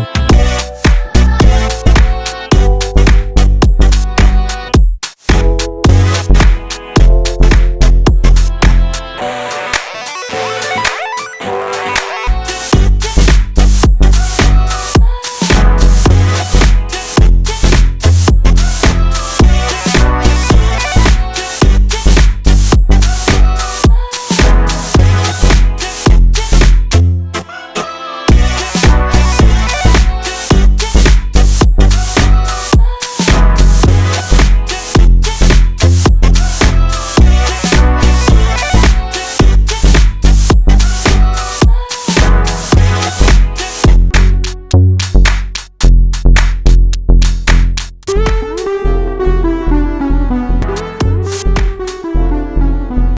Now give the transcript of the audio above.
you.